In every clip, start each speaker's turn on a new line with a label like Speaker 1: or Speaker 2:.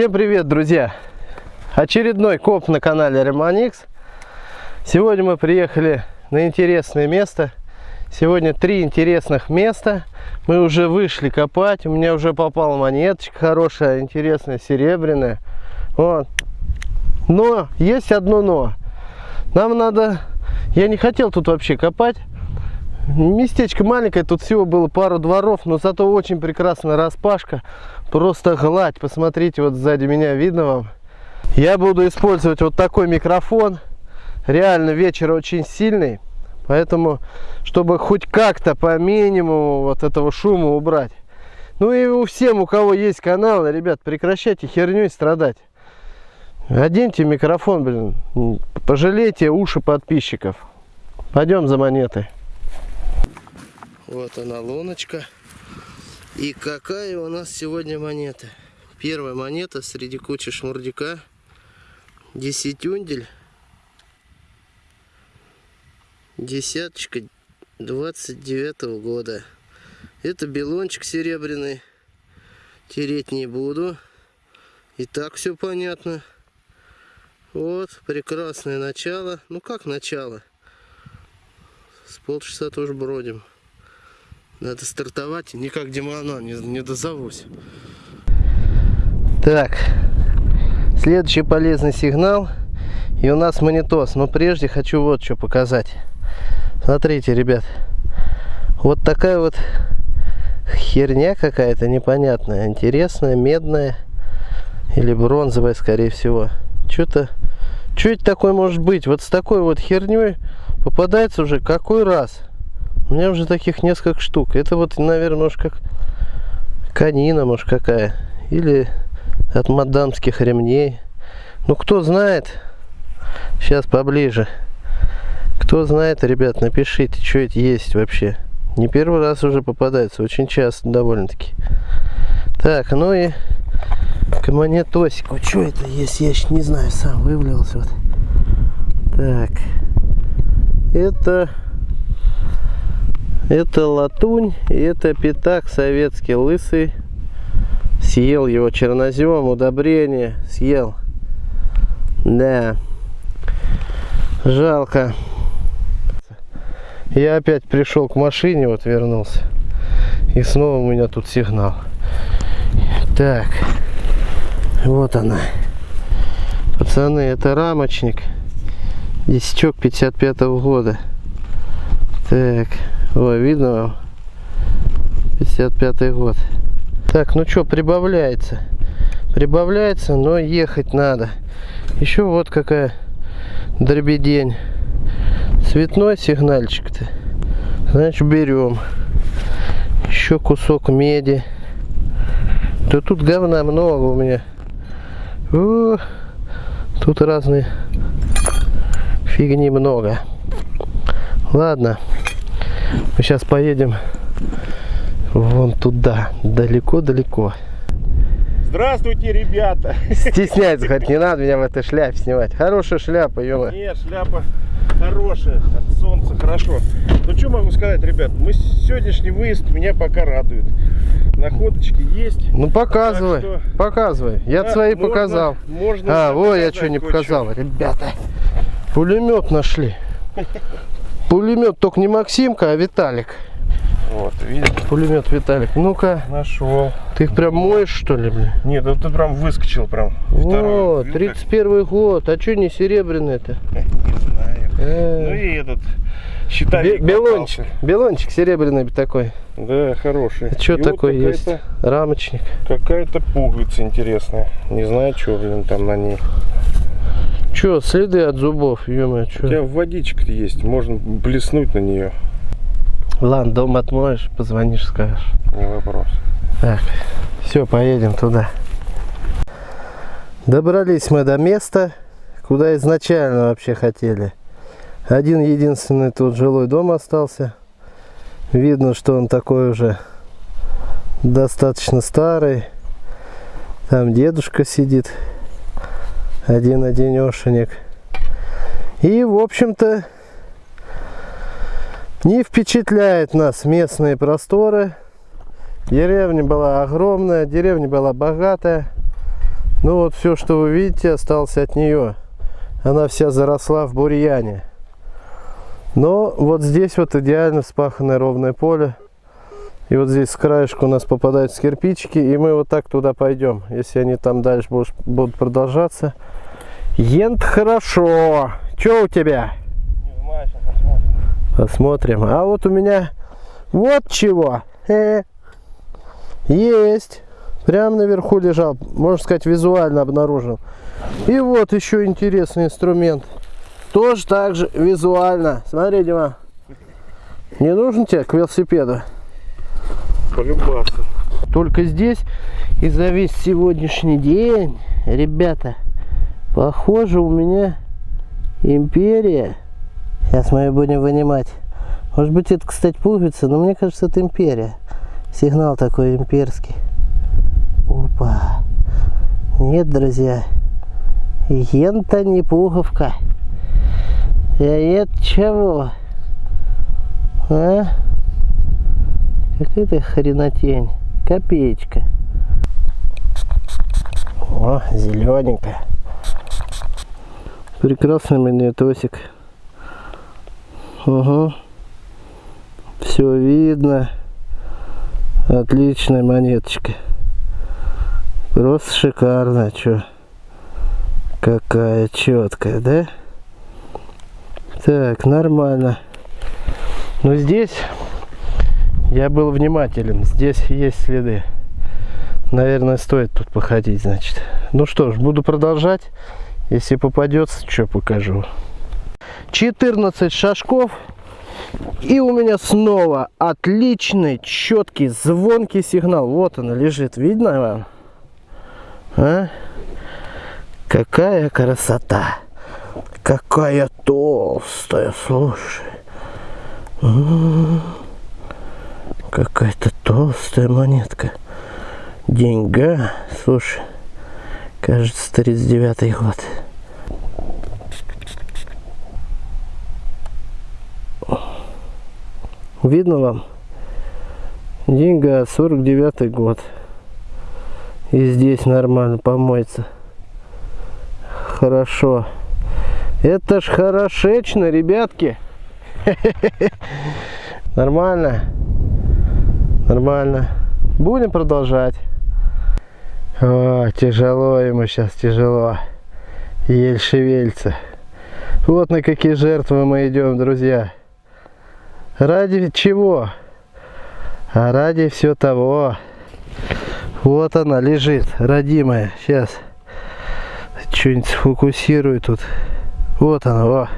Speaker 1: Всем привет, друзья! Очередной коп на канале Ремоникс. Сегодня мы приехали на интересное место. Сегодня три интересных места. Мы уже вышли копать. У меня уже попала монеточка хорошая, интересная, серебряная. Вот. Но есть одно но. Нам надо... Я не хотел тут вообще копать. Местечко маленькое, тут всего было пару дворов, но зато очень прекрасная распашка. Просто гладь. Посмотрите, вот сзади меня видно вам. Я буду использовать вот такой микрофон. Реально вечер очень сильный. Поэтому, чтобы хоть как-то по минимуму вот этого шума убрать. Ну и у всем, у кого есть канал, ребят, прекращайте херней страдать. Оденьте микрофон, блин. Пожалейте уши подписчиков. Пойдем за монетой. Вот она луночка. И какая у нас сегодня монета? Первая монета среди кучи шмурдика. Десятюндель. Десяточка 29 -го года. Это белончик серебряный. Тереть не буду. И так все понятно. Вот, прекрасное начало. Ну как начало? С полчаса тоже бродим. Надо стартовать, никак Димана не, не дозовусь. Так, следующий полезный сигнал. И у нас монитос. Но прежде хочу вот что показать. Смотрите, ребят. Вот такая вот херня какая-то непонятная. Интересная, медная. Или бронзовая, скорее всего. Что-то... Что это такое может быть? Вот с такой вот херней попадается уже какой раз? У меня уже таких несколько штук. Это вот, наверное, может как канина, может какая. Или от мадамских ремней. Ну, кто знает. Сейчас поближе. Кто знает, ребят, напишите, что это есть вообще. Не первый раз уже попадается. Очень часто довольно-таки. Так, ну и к. Что это есть? Я еще не знаю, сам вывалился. Вот. Так. Это это латунь, и это пятак советский лысый. Съел его чернозем, удобрение, съел. Да. Жалко. Я опять пришел к машине, вот вернулся. И снова у меня тут сигнал. Так. Вот она. Пацаны, это рамочник. Десяток 55 -го года. Так. Ой, видно вам? 55 год. Так, ну что, прибавляется. Прибавляется, но ехать надо. Еще вот какая дробедень. Цветной сигнальчик-то. Значит, берем. Еще кусок меди. Да тут говна много у меня. О, тут разные фигни много. Ладно. Мы сейчас поедем вон туда, далеко-далеко.
Speaker 2: Здравствуйте, ребята!
Speaker 1: Стесняться хоть не надо меня в этой шляпе снимать. Хорошая шляпа, ё
Speaker 2: Нет, шляпа хорошая, от солнца хорошо. Ну что могу сказать, ребят, мы сегодняшний выезд меня пока радует. Находочки есть.
Speaker 1: Ну показывай, что... показывай. Я да, свои можно, показал.
Speaker 2: Можно
Speaker 1: а, вот я что не показал, ребята. Пулемет нашли. Пулемет только не Максимка, а Виталик.
Speaker 2: Вот, видите?
Speaker 1: Пулемет Виталик. Ну-ка.
Speaker 2: Нашел.
Speaker 1: Ты их прям моешь, что ли, блин?
Speaker 2: Нет, да ты прям выскочил прям.
Speaker 1: О, 31 год. А что не серебряный-то?
Speaker 2: Не знаю. Э. Ну и этот. Считай,
Speaker 1: белончик. Белончик серебряный такой.
Speaker 2: Да, хороший.
Speaker 1: Что такое вот есть? Рамочник.
Speaker 2: Какая-то пуговица интересная. Не знаю, что, блин, там на ней.
Speaker 1: Че, следы от зубов, ё
Speaker 2: что? У тебя водичка есть, можно блеснуть на нее.
Speaker 1: Ладно, дом отмоешь, позвонишь, скажешь.
Speaker 2: Не вопрос.
Speaker 1: Так, все, поедем туда. Добрались мы до места, куда изначально вообще хотели. Один единственный тут жилой дом остался. Видно, что он такой уже достаточно старый. Там дедушка сидит один одинешенек. И, в общем-то, не впечатляет нас местные просторы. Деревня была огромная, деревня была богатая. Ну вот все, что вы видите, осталось от нее. Она вся заросла в бурьяне. Но вот здесь вот идеально вспаханное ровное поле. И вот здесь с краешку у нас попадаются кирпичики, и мы вот так туда пойдем. Если они там дальше будут, продолжаться. Ент хорошо. Что у тебя?
Speaker 2: Не знаю, сейчас посмотрим.
Speaker 1: Посмотрим. А вот у меня вот чего. Э, есть. Прямо наверху лежал. Можно сказать, визуально обнаружил. И вот еще интересный инструмент. Тоже так же визуально. Смотри, Дима. Не нужен тебе к велосипеду?
Speaker 2: Полюбаться.
Speaker 1: Только здесь и за весь сегодняшний день, ребята, похоже у меня империя. Сейчас мы ее будем вынимать. Может быть это, кстати, пуговица, но мне кажется, это империя. Сигнал такой имперский. Опа. Нет, друзья. Ента не пуговка. А это чего? А? Какая-то хренотень. Копеечка. О, зелененькая. Прекрасный магнитосик. Угу. Все видно. Отличная монеточка. Просто шикарно, чё. Какая четкая, да? Так, нормально. Но здесь я был внимателен. Здесь есть следы. Наверное, стоит тут походить, значит. Ну что ж, буду продолжать. Если попадется, что покажу. 14 шажков. И у меня снова отличный, четкий, звонкий сигнал. Вот он лежит. Видно вам? А? Какая красота. Какая толстая, слушай. М-м-м. Какая-то толстая монетка. Деньга. Слушай, кажется, 39 год. Видно вам? Деньга 49 год. И здесь нормально помоется. Хорошо. Это ж хорошечно, ребятки. Нормально. Нормально. Будем продолжать. О, тяжело ему сейчас, тяжело. Еле шевельца. Вот на какие жертвы мы идем, друзья. Ради чего? А ради все того. Вот она лежит, родимая. Сейчас что-нибудь сфокусирую тут. Вот она, о.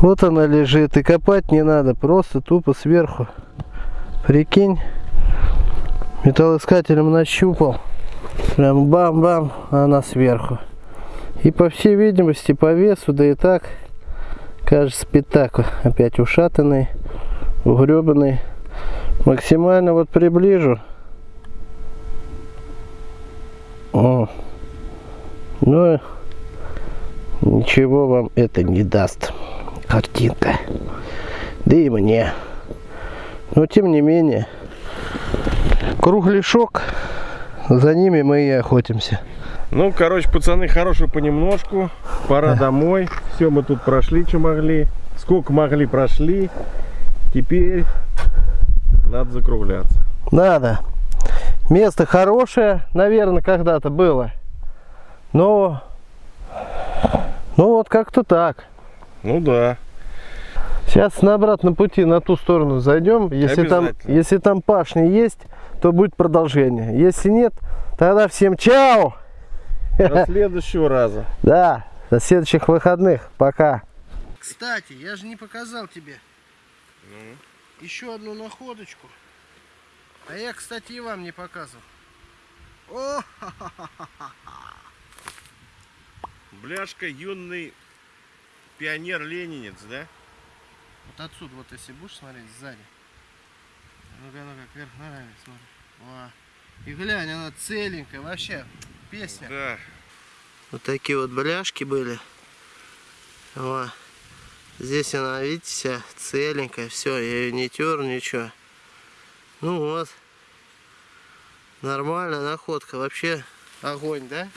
Speaker 1: Вот она лежит. И копать не надо, просто тупо сверху. Прикинь, металлоискателем нащупал. Прям бам-бам, она сверху. И по всей видимости, по весу, да и так, кажется, пятак опять ушатанный, угребанный. Максимально вот приближу. О. Ну, ничего вам это не даст. Картинка. Да и мне. Но тем не менее, кругляшок, за ними мы и охотимся.
Speaker 2: Ну, короче, пацаны, хорошего понемножку. Пора
Speaker 1: Да.
Speaker 2: домой. Все, мы тут прошли, что могли. Сколько могли, прошли. Теперь надо закругляться.
Speaker 1: Надо. Место хорошее, наверное, когда-то было. Но, ну вот как-то так.
Speaker 2: Ну да.
Speaker 1: Сейчас на обратном пути на ту сторону зайдем. Если там, если там пашни есть, то будет продолжение. Если нет, тогда всем чао!
Speaker 2: До следующего раза.
Speaker 1: Да, до следующих выходных. Пока. Кстати, я же не показал тебе еще одну находочку. А я, кстати, и вам не показывал. О,
Speaker 2: Бляшка юный пионер-ленинец, да?
Speaker 1: Вот отсюда, вот если будешь смотреть сзади. Ну-ка, ну-ка, вверх ногами смотри. Во. И глянь, она целенькая, вообще песня.
Speaker 2: Да.
Speaker 1: Вот такие вот бляшки были. Во. Здесь она, видите, вся целенькая, все, я ее не тер, ничего. Ну вот. Нормальная находка. Вообще Огонь, да?